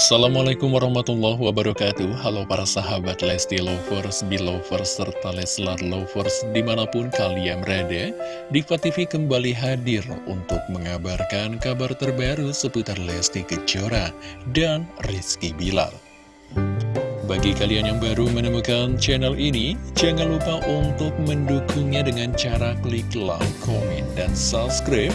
Assalamualaikum warahmatullahi wabarakatuh. Halo para sahabat Lesti Lovers, Belovers, serta Leslar Lovers di mana pun kalian berada Diva TV kembali hadir untuk mengabarkan kabar terbaru seputar Lesti Kejora dan Rizky Bilar. Bagi kalian yang baru menemukan channel ini, jangan lupa untuk mendukungnya dengan cara klik like, komen, dan subscribe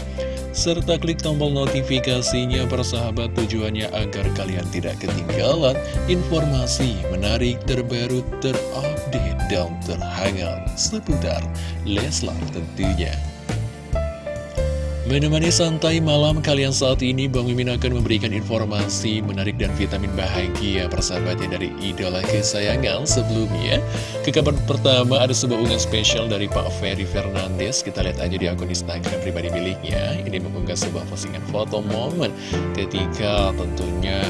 serta klik tombol notifikasinya persahabat tujuannya agar kalian tidak ketinggalan informasi menarik terbaru terupdate dan terhangat seputar Leslar tentunya. Menemani santai malam kalian saat ini, Bang Mimin akan memberikan informasi menarik dan vitamin bahagia persahabatnya dari idola kesayangan sebelumnya. Ke kabar pertama ada sebuah unggahan spesial dari Pak Ferry Fernandes. Kita lihat aja di akun Instagram pribadi miliknya. Ini mengunggah sebuah postingan foto momen ketika tentunya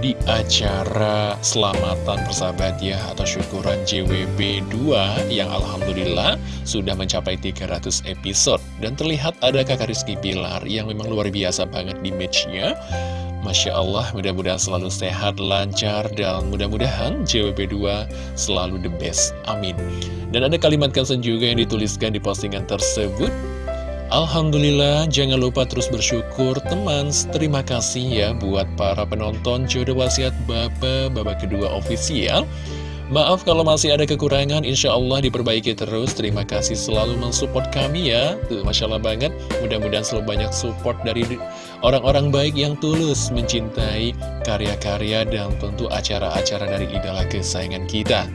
di acara selamatan persahabat ya atau syukuran JWB 2 yang Alhamdulillah sudah mencapai 300 episode. Dan terlihat ada kakak Rizky Pilar yang memang luar biasa banget di matchnya. Masya Allah mudah-mudahan selalu sehat, lancar dan mudah-mudahan JWB 2 selalu the best. Amin. Dan ada kalimat kansen juga yang dituliskan di postingan tersebut Alhamdulillah, jangan lupa terus bersyukur teman. Terima kasih ya buat para penonton jodoh wasiat Bapak, babak kedua ofisial. Maaf kalau masih ada kekurangan, insya Allah diperbaiki terus. Terima kasih selalu mensupport kami ya. Tuh, Masya Allah banget. Mudah-mudahan selalu banyak support dari orang-orang baik yang tulus mencintai karya-karya dan tentu acara-acara dari idola kesayangan kita.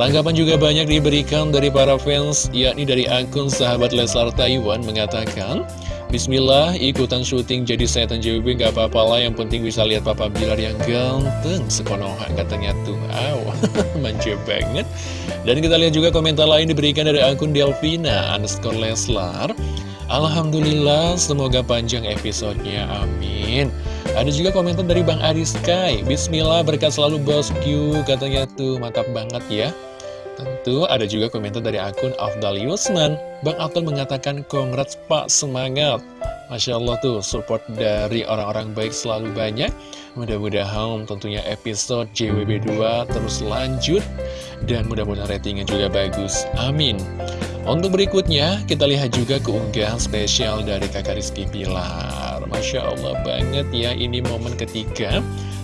Tanggapan juga banyak diberikan dari para fans, yakni dari akun sahabat Leslar Taiwan mengatakan, Bismillah, ikutan syuting jadi setan JWB gak apa-apa lah, yang penting bisa lihat Papa Bilar yang ganteng, sekonohan katanya tuh, aw, manja banget. Dan kita lihat juga komentar lain diberikan dari akun Delvina, underscore Leslar, Alhamdulillah, semoga panjang episodenya, amin. Ada juga komentar dari Bang Ariskai, Bismillah, berkat selalu bosku, katanya tuh, mantap banget ya. Tentu ada juga komentar dari akun Afdal Yusman. Bang Afdal mengatakan, Congrats Pak, semangat. Masya Allah tuh, support dari orang-orang baik selalu banyak. Mudah-mudahan tentunya episode JWB2 terus lanjut. Dan mudah-mudahan ratingnya juga bagus. Amin. Untuk berikutnya, kita lihat juga keunggahan spesial dari kakak Rizky Pilar. Masya Allah banget ya, ini momen ketiga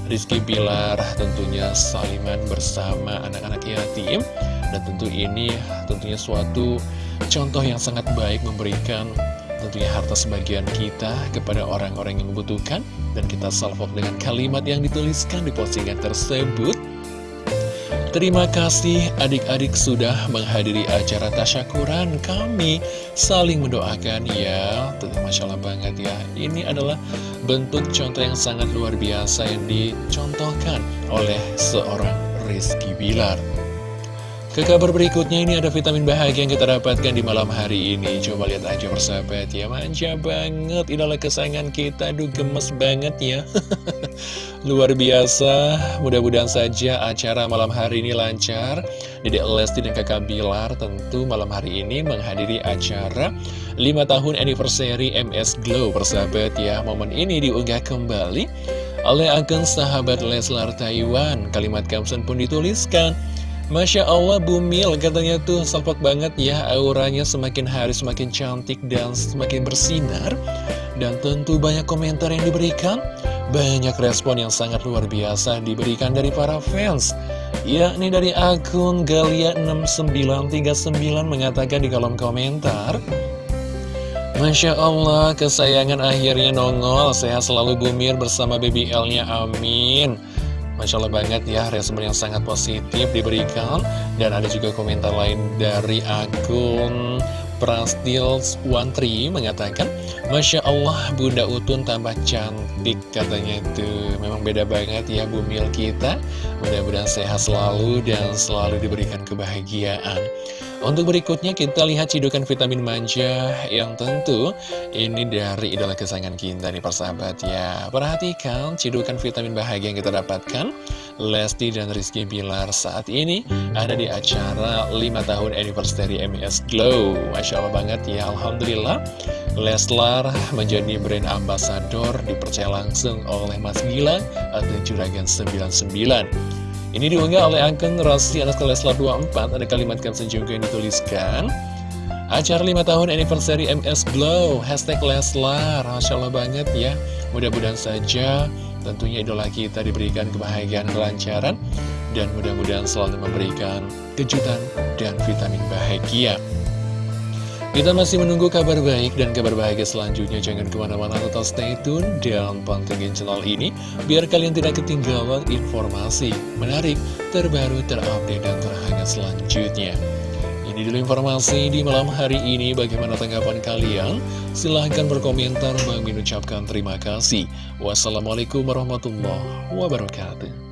Rizky Pilar tentunya saliman bersama anak-anak yatim dan tentu ini tentunya suatu contoh yang sangat baik memberikan tentunya harta sebagian kita kepada orang-orang yang membutuhkan. Dan kita salvok dengan kalimat yang dituliskan di postingan tersebut. Terima kasih adik-adik sudah menghadiri acara tasyakuran kami Saling mendoakan ya Tentu Masya Allah banget ya Ini adalah bentuk contoh yang sangat luar biasa yang dicontohkan oleh seorang Rizky Bilar ke kabar berikutnya ini ada vitamin bahagia yang kita dapatkan di malam hari ini. Coba lihat aja persahabat ya. Manja banget idola kesayangan kita. Aduh gemes banget ya. Luar biasa. Mudah-mudahan saja acara malam hari ini lancar. Dede Lesti dan kakak Bilar tentu malam hari ini menghadiri acara 5 tahun anniversary MS Glow persahabat ya. Momen ini diunggah kembali oleh akun sahabat Leslar Taiwan. Kalimat caption pun dituliskan Masya Allah Bumil katanya tuh salpok banget ya auranya semakin hari semakin cantik dan semakin bersinar. Dan tentu banyak komentar yang diberikan. Banyak respon yang sangat luar biasa diberikan dari para fans. Yakni dari akun Galia6939 mengatakan di kolom komentar Masya Allah, kesayangan akhirnya nongol, sehat selalu Bumil bersama BBL-nya, amin. Masya Allah banget ya respon yang sangat positif diberikan. Dan ada juga komentar lain dari akun Prastils One mengatakan Masya Allah Bunda Utun tambah cantik katanya itu. Memang beda banget ya bumil kita. Mudah-mudahan sehat selalu dan selalu diberikan kebahagiaan untuk berikutnya kita lihat cidukan vitamin manja yang tentu ini dari idola kesayangan kita nih persahabat ya. Perhatikan cidukan vitamin bahagia yang kita dapatkan. Lesti dan Rizky Bilar saat ini ada di acara 5 tahun anniversary MS Glow. Masya Allah banget ya, Alhamdulillah. Leslar menjadi brand ambassador dipercaya langsung oleh Mas Gilang atau Juragan 99 Ini diunggah oleh akun Rasi anak Leslar 24 Ada kalimat caption juga yang dituliskan. Acara 5 tahun anniversary MS Glow. Hashtag Leslar. Masya Allah banget ya. Mudah-mudahan saja tentunya idola kita diberikan kebahagiaan kelancaran Dan mudah-mudahan selalu memberikan kejutan dan vitamin bahagia kita masih menunggu kabar baik dan kabar bahagia selanjutnya. Jangan ke mana-mana tetap stay tune dan pantengin channel ini. Biar kalian tidak ketinggalan informasi menarik, terbaru, terupdate, dan terhangat selanjutnya. Ini dulu informasi di malam hari ini. Bagaimana tanggapan kalian? Silahkan berkomentar. Bang ucapkan terima kasih. Wassalamualaikum warahmatullahi wabarakatuh.